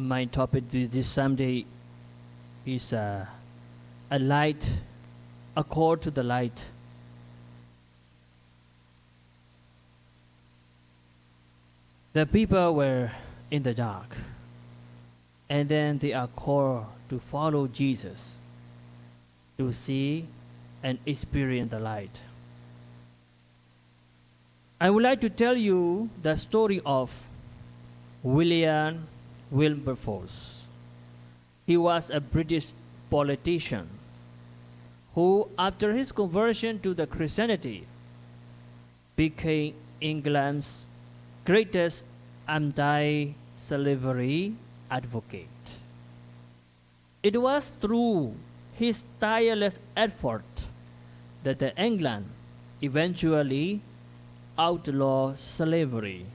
My topic this, Sunday is uh, a light, a call to the light. The people were in the dark, and then they are called to follow Jesus, to see and experience the light. I would like to tell you the story of William Wilberforce. He was a British politician who, after his conversion to the Christianity, became England's greatest anti-slavery advocate. It was through his tireless effort that England eventually outlawed slavery,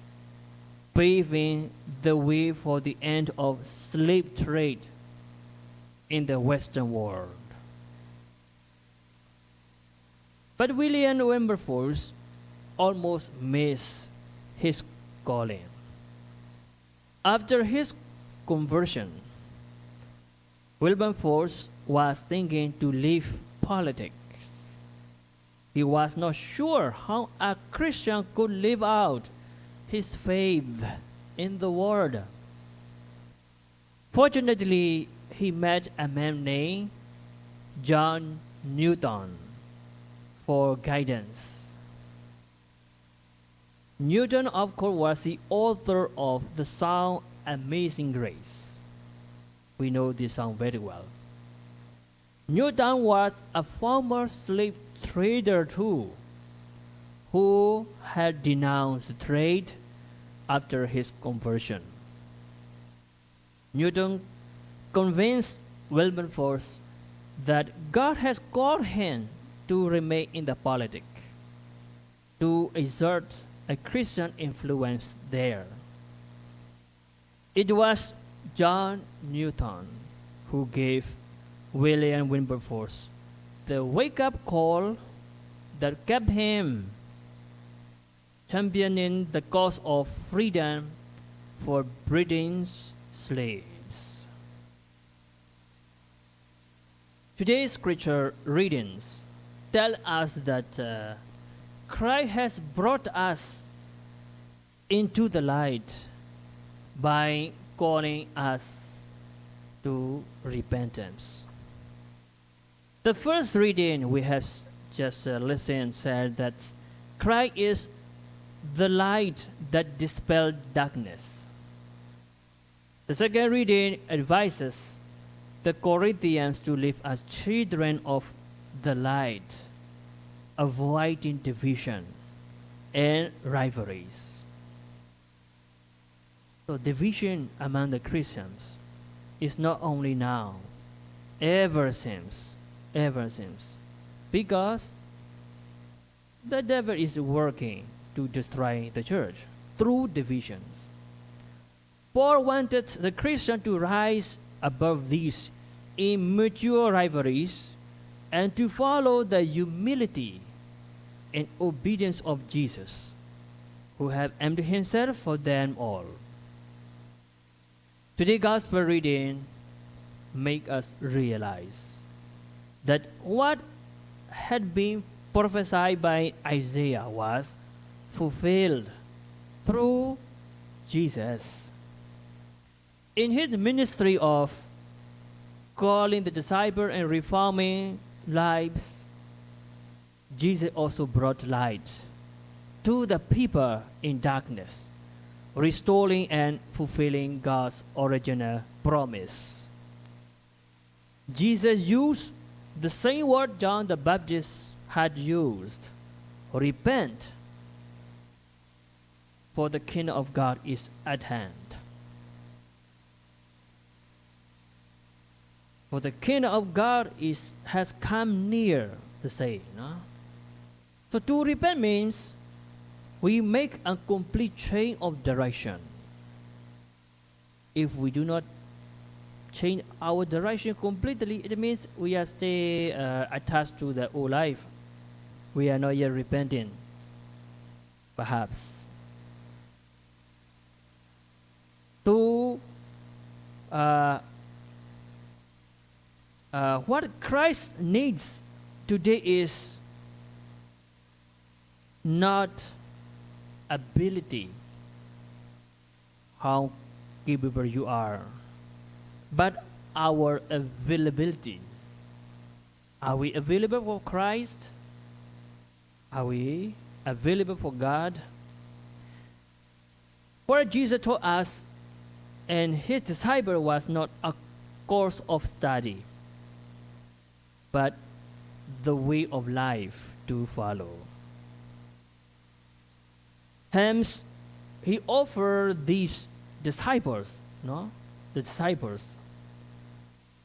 paving the way for the end of slave trade in the Western world. But William Wilberforce almost missed his calling. After his conversion, Wilberforce was thinking to leave politics. He was not sure how a Christian could live out his faith in the world. Fortunately, he met a man named John Newton for guidance. Newton, of course, was the author of the song Amazing Grace. We know this song very well. Newton was a former slave trader too, who had denounced trade after his conversion. Newton convinced Wilberforce that God has called him to remain in the politic, to exert a Christian influence there. It was John Newton who gave William Wilberforce the wake up call that kept him championing the cause of freedom for Britain's slaves. Today's scripture readings tell us that uh, Christ has brought us into the light by calling us to repentance. The first reading we have just uh, listened said that Christ is the light that dispels darkness. The second reading advises the Corinthians to live as children of the light, avoiding division and rivalries. So division among the Christians is not only now, ever since, ever since, because the devil is working to destroy the church through divisions. Paul wanted the Christian to rise above these immature rivalries and to follow the humility and obedience of Jesus, who have emptied himself for them all. Today's gospel reading make us realize that what had been prophesied by Isaiah was fulfilled through Jesus. In his ministry of calling the disciple and reforming lives, Jesus also brought light to the people in darkness, restoring and fulfilling God's original promise. Jesus used the same word John the Baptist had used repent, for the kingdom of God is at hand. For the kingdom of God is has come near, to say. No? So to repent means we make a complete change of direction. If we do not change our direction completely, it means we are still uh, attached to the old life. We are not yet repenting, perhaps. To uh, uh, what Christ needs today is not ability, how capable you are, but our availability. Are we available for Christ? Are we available for God? What Jesus taught us and his disciple was not a course of study, but the way of life to follow. Hence, he offered these disciples, no, the disciples,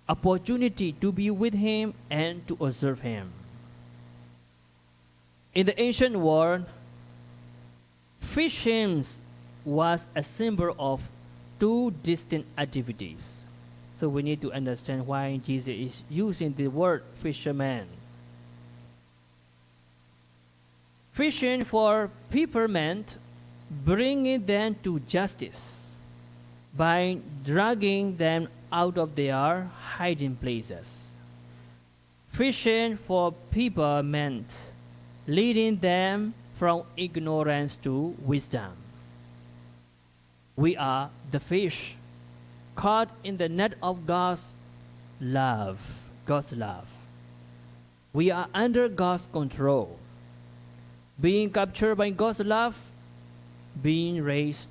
opportunity to be with him and to observe him. In the ancient world, fishing was a symbol of two distinct activities. So we need to understand why Jesus is using the word fisherman. Fishing for people meant bringing them to justice by dragging them out of their hiding places. Fishing for people meant leading them from ignorance to wisdom. We are the fish caught in the net of God's love. God's love. We are under God's control. Being captured by God's love, being raised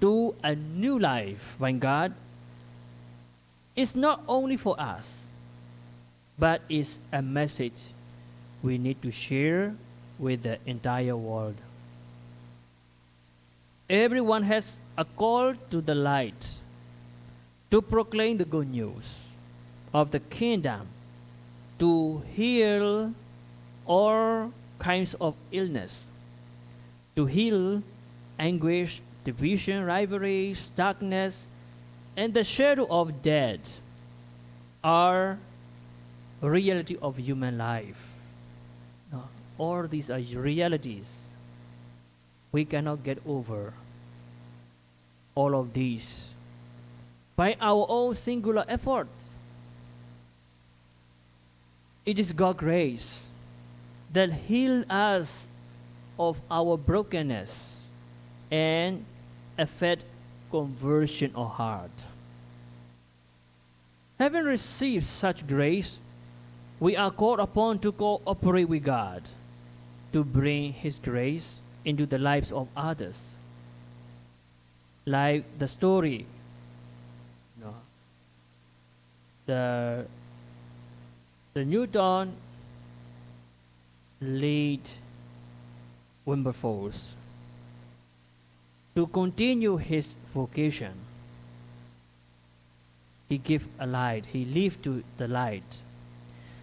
to a new life by God is not only for us, but is a message we need to share with the entire world. Everyone has a call to the light to proclaim the good news of the kingdom, to heal all kinds of illness, to heal anguish, division, rivalries, darkness, and the shadow of death are reality of human life. All these are realities. We cannot get over all of these by our own singular efforts. It is God's grace that healed us of our brokenness and effect conversion of heart. Having received such grace, we are called upon to cooperate with God to bring His grace into the lives of others. Like the story, you know, the the Newton lead Wilberforce to continue his vocation. He gave a light. He lived to the light.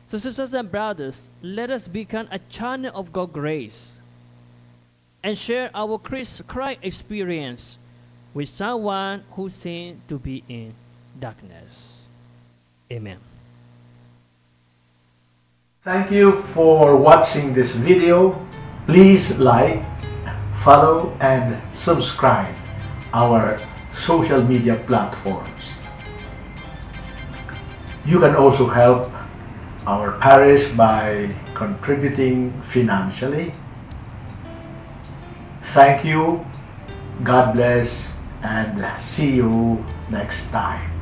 So, sisters and brothers, let us become a channel of God's grace and share our Christ experience with someone who seems to be in darkness. Amen. Thank you for watching this video. Please like, follow, and subscribe our social media platforms. You can also help our parish by contributing financially. Thank you, God bless, and see you next time.